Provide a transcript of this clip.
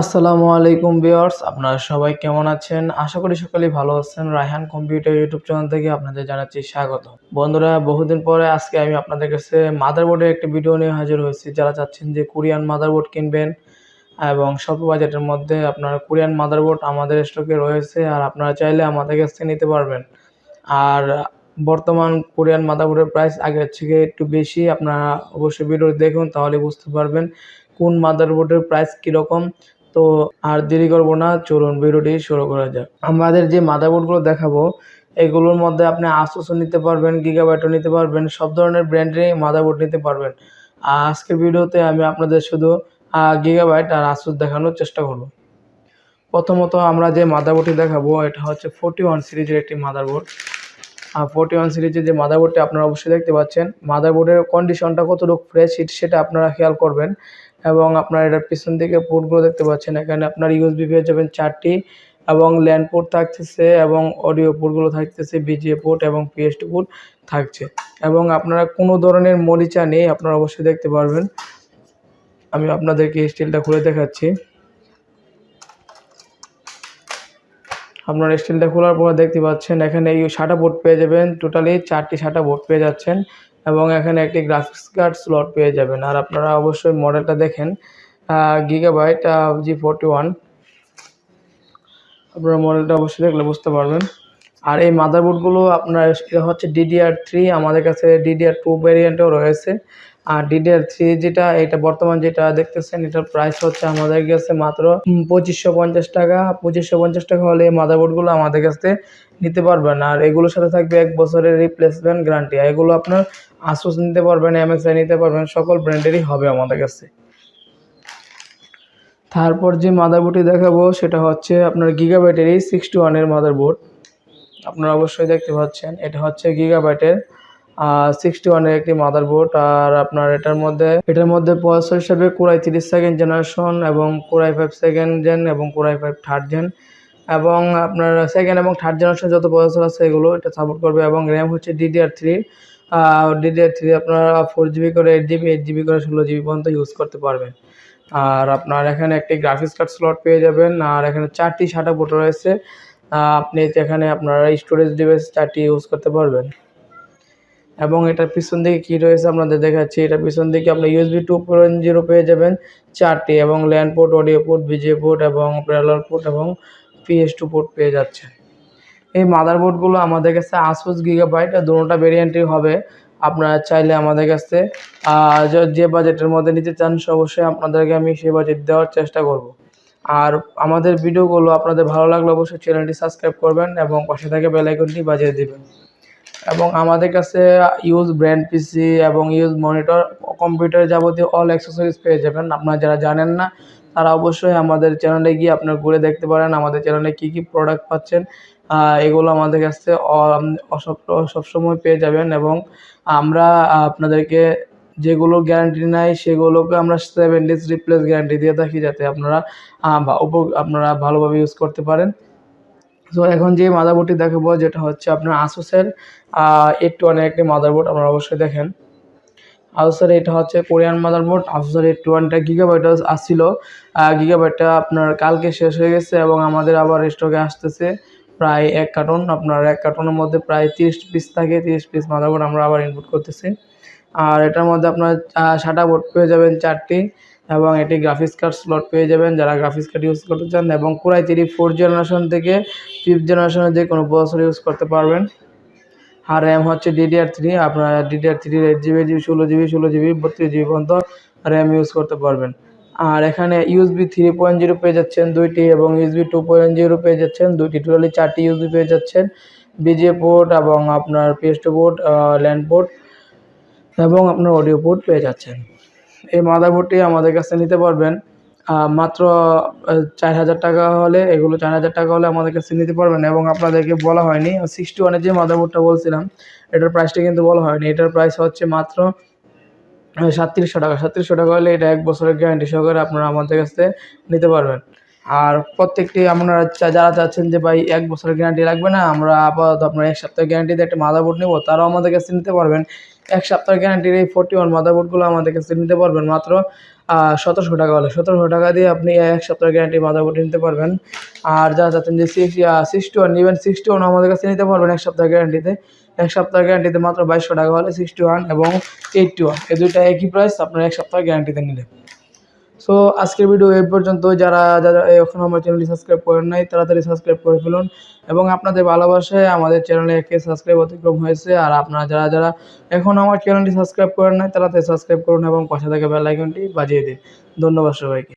আসসালামু আলাইকুম ভিউয়ার্স, আপনারা সবাই কেমন আছেন? আশা করি সকলেই ভালো আছেন। রায়হান কম্পিউটার ইউটিউব চ্যানেল থেকে আপনাদের জানাচ্ছি স্বাগত। বন্ধুরা, বহুদিন পরে আজকে আমি আপনাদের কাছে মাদারবোর্ডের একটি ভিডিও নিয়ে হাজির হয়েছি। যারা চাচ্ছেন যে কোরিয়ান মাদারবোর্ড কিনবেন এবং স্বল্প বাজেটের মধ্যে আপনারা কোরিয়ান মাদারবোর্ড আমাদের স্টকে রয়েছে আর আপনারা চাইলে আমাদের কাছ থেকে নিতে পারবেন। আর বর্তমান কোরিয়ান মাদারবোর্ডের প্রাইস আগের থেকে একটু বেশি। আপনারা অবশ্যই ভিডিও দেখুন, তাহলে বুঝতে পারবেন কোন মাদারবোর্ডের প্রাইস কীরকম। তো আর দেরি করব না, চলুন ভিডিওটি শুরু করা যাক। আমাদের যে মাদারবোর্ডগুলো দেখাবো, এগুলোর মধ্যে আপনি আসুসও নিতে পারবেন, গিগাবাইটও নিতে পারবেন, সব ধরনের ব্র্যান্ডেরই মাদারবোর্ড নিতে পারবেন। আর আজকের ভিডিওতে আমি আপনাদের শুধু গিগাবাইট আর আসুস দেখানোর চেষ্টা করব। প্রথমত আমরা যে মাদারবোর্ডটি দেখাবো, এটা হচ্ছে ফোর্টি ওয়ান সিরিজের একটি মাদারবোর্ড। আর ফোর্টি ওয়ান সিরিজের যে মাদারবোর্ডটি আপনারা অবশ্যই দেখতে পাচ্ছেন, মাদারবোর্ডের কন্ডিশনটা কতটুকু ফ্রেশ সেটা আপনারা খেয়াল করবেন। এবং আপনার এটার পিছন দিকে পোর্টগুলো দেখতে পাচ্ছেন। এখানে আপনার ইউএসবি পেয়ে যাবেন চারটি এবং ল্যান্ড পোর্ট থাকতেছে এবং অডিও পোর্টগুলো থাকতেছে বিজিএ পোর্ট এবং পিএসটি পোর্ট থাকছে। এবং আপনারা কোনো ধরনের মরিচা নেই, আপনারা অবশ্যই দেখতে পারবেন। আমি আপনাদেরকে স্টিলটা খুলে দেখাচ্ছি। আপনার স্টিলটা খোলার পর দেখতে পাচ্ছেন, এখানে এই সাটা বোর্ড পেয়ে যাবেন। টোটালি চারটি সাটা বোর্ড পেয়ে যাচ্ছেন। এবং এখানে একটি গ্রাফিক্স কার্ড স্লট পেয়ে যাবেন। আর আপনারা অবশ্যই মডেলটা দেখেন গিগাবাইট জি ফোরটি ওয়ান আপনারা মডেলটা অবশ্যই দেখলে বুঝতে পারবেন। আর এই মাদারবোর্ডগুলো আপনার হচ্ছে ডিডিআর থ্রি আমাদের কাছে ডিডিআর টু ভ্যারিয়েন্টও রয়েছে। আর ডিডিআর থ্রি যেটা, এটা বর্তমান যেটা দেখতেছেন, এটার প্রাইস হচ্ছে আমাদের কাছে মাত্র পঁচিশশো পঞ্চাশ টাকা। পঁচিশশো পঞ্চাশ টাকা হলে এই মাদারবোর্ডগুলো আমাদের কাছে নিতে পারবেন। আর এগুলোর সাথে থাকবে এক বছরের রিপ্লেসমেন্ট গ্যারান্টি এগুলো আপনার আসুস নিতে পারবেন এমএসআই নিতে পারবেন, সকল ব্র্যান্ডেরই হবে আমাদের কাছে। তারপর যে মাদারবোর্ডটি দেখাবো, সেটা হচ্ছে আপনার গিগাবাইটেরই সিক্সটি ওয়ানের মাদারবোর্ড আপনারা অবশ্যই দেখতে পাচ্ছেন, এটা হচ্ছে গিগাবাইটের সিক্সটি ওয়ানের একটি মাদারবোর্ড আর আপনার এটার মধ্যে এটার মধ্যে প্রসেসর হিসেবে কোরাই তিরিশ সেকেন্ড জেনারেশন এবং core i five second gen এবং core i five third gen এবং আপনার সেকেন্ড এবং থার্ড জেনারেশন যত প্রসেসর আছে এগুলো এটা সাপোর্ট করবে এবং র্যাম হচ্ছে ডিডিআর থ্রি ডিডিআর থ্রি আপনারা ফোর জিবি করে এইট জিবি এইট জিবি করে ষোলো জিবি পর্যন্ত ইউজ করতে পারবেন। আর আপনার এখানে একটি গ্রাফিক্স কার্ড স্লট পেয়ে যাবেন আর এখানে চারটি সাটা বোর্ড রয়েছে। আপনি এখানে আপনারা স্টোরেজ ডিভাইস চারটি ইউজ করতে পারবেন। এবং এটার পিছন দিকে কী রয়েছে আপনাদের দেখাচ্ছি। এটার পিছন দিকে আপনি ইউএসবি টু পয়েন্ট জিরো পেয়ে যাবেন চারটি এবং LAN port audio port VGA port এবং প্যারালার পোর্ট এবং পিএস টু পোর্ট পেয়ে যাচ্ছে এই মাদারবোর্ডগুলো আমাদের কাছে আসুস গিগাবাইট দুটোটা ভেরিয়েন্টই হবে। আপনারা চাইলে আমাদের কাছে যে বাজেটের মধ্যে নিতে চান অবশ্যই আপনাদেরকে আমি সেই বাজেট দেওয়ার চেষ্টা করব। আর আমাদের ভিডিওগুলো আপনাদের ভালো লাগলে অবশ্যই চ্যানেলটি সাবস্ক্রাইব করবেন এবং পাশে থেকে বেলাইকনটি বাজিয়ে দেবেন। এবং আমাদের কাছে ইউজ ব্র্যান্ড পিসি এবং ইউজ মনিটর কম্পিউটার যাবতীয় অল অ্যাক্সেসরিজ পেয়ে যাবেন। আপনারা যারা জানেন না, তারা অবশ্যই আমাদের চ্যানেলে গিয়ে আপনার ঘুরে দেখতে পারেন আমাদের চ্যানেলে কী কী প্রোডাক্ট পাচ্ছেন। এগুলো আমাদের কাছে সবসময় পেয়ে যাবেন এবং আমরা আপনাদেরকে যেগুলো গ্যারান্টি নাই, সেগুলোকে আমরা সেভেন ডেজ রিপ্লেস গ্যারান্টি দিয়ে থাকি যাতে আপনারা আপনারা ভালোভাবে ইউজ করতে পারেন। তো এখন যে মাদারবোর্ডটি দেখাবো, যেটা হচ্ছে আপনার আসুসের এইট ওয়ানের একটি মাদারবোর্ড আপনারা অবশ্যই দেখেন। আসুসের এটা হচ্ছে কোরিয়ান মাদারবোর্ড আসুসের এইট ওয়ানটা গিগাবাইট আসছিল। গিগাবাইটটা আপনার কালকে শেষ হয়ে গেছে এবং আমাদের আবার স্টকে আসতেছে প্রায় এক কার্টন আপনার এক কার্টনের মধ্যে প্রায় তিরিশ পিস থাকে, তিরিশ পিস মাদারবোর্ড আমরা আবার ইনপুট করতেছি। আর এটার মধ্যে আপনার সাটা বোর্ড পেয়ে যাবেন চারটি। এবং এটি গ্রাফিক্স কার্ড স্লট পেয়ে যাবেন যারা গ্রাফিক্স কার্ড ইউজ করতে চান এবং core i three four generation থেকে ফিফথ জেনারেশনের যে কোনো প্রসেসর ইউজ করতে পারবেন। আর র্যাম হচ্ছে ডিডিআর থ্রি আপনার DDR three eight GB GB ষোলো জিবি ষোলো জিবি বত্রিশ জিবি পর্যন্ত র্যাম ইউজ করতে পারবেন। আর এখানে ইউএসবি থ্রি পয়েন্ট জিরো পেয়ে যাচ্ছেন দুইটি এবং ইউএসবি টু পয়েন্ট জিরো পেয়ে যাচ্ছেন দুইটি। টোটালি চারটি ইউএসবি পেয়ে যাচ্ছেন। বিজে পোর্ট এবং আপনার পিএসটি পোর্ট ল্যান্ড পোর্ট এবং আপনার অডিও পোর্ট পেয়ে যাচ্ছেন। এই মাদারবোর্ডটি আমাদের কাছে নিতে পারবেন। মাত্র চার হাজার টাকা হলে, এগুলো চার হাজার টাকা হলে আমাদের কাছে নিতে পারবেন এবং আপনাদেরকে বলা হয়নি। সিক্সটি ওয়ানের যে মাদারবোর্ডটা বলছিলাম, এটার প্রাইসটা কিন্তু বলা হয়নি। এটার প্রাইস হচ্ছে মাত্র সাতত্রিশশো টাকা। সাতত্রিশশো টাকা হলে এটা এক বছরের গ্যারান্টি সহকারে আপনারা আমাদের কাছে নিতে পারবেন। আর প্রত্যেকটি আপনারা যারা চাচ্ছেন যে ভাই এক বছরের গ্যারান্টি লাগবে না, আমরা আপাতত আপনার এক সপ্তাহের গ্যারান্টিতে একটা মাদারবোর্ড নেব, তারাও আমাদের কাছে নিতে পারবেন। এক সপ্তাহ গ্যারান্টির এই ফোরটি ওয়ান মাদারবোর্ডগুলো আমাদের কাছে নিতে পারবেন মাত্র সতেরোশো টাকা হলে। সতেরোশো টাকা দিয়ে আপনি এক সপ্তাহ গ্যারান্টি মাদারবোর্ড নিতে পারবেন। আর যা চাচ্ছেন যে সিক্স সিক্সটি ওয়ান নেবেন সিক্সটি ওয়ান আমাদের কাছে নিতে পারবেন এক সপ্তাহ গ্যারান্টিতে এক সপ্তাহ গ্যারান্টিতে মাত্র বাইশশো টাকা হলে সিক্সটি ওয়ান এবং এইটটি ওয়ান এই দুইটা একই প্রাইস আপনার এক সপ্তাহ গ্যারান্টিতে নিলে। সো আজকের ভিডিও এই পর্যন্ত যারা যারা এখন আমার চ্যানেলটি সাবস্ক্রাইব করেন নাই তাড়াতাড়ি সাবস্ক্রাইব করে ফেলুন। এবং আপনাদের ভালোবাসায় আমাদের চ্যানেলে একে সাবস্ক্রাইব অতিক্রম হয়েছে। আর আপনারা যারা যারা এখন আমার চ্যানেলটি সাবস্ক্রাইব করেন নাই, তাড়াতাড়ি সাবস্ক্রাইব করুন এবং পাশে থাকা বেল আইকনটি বাজিয়ে দিন। ধন্যবাদ সবাইকে।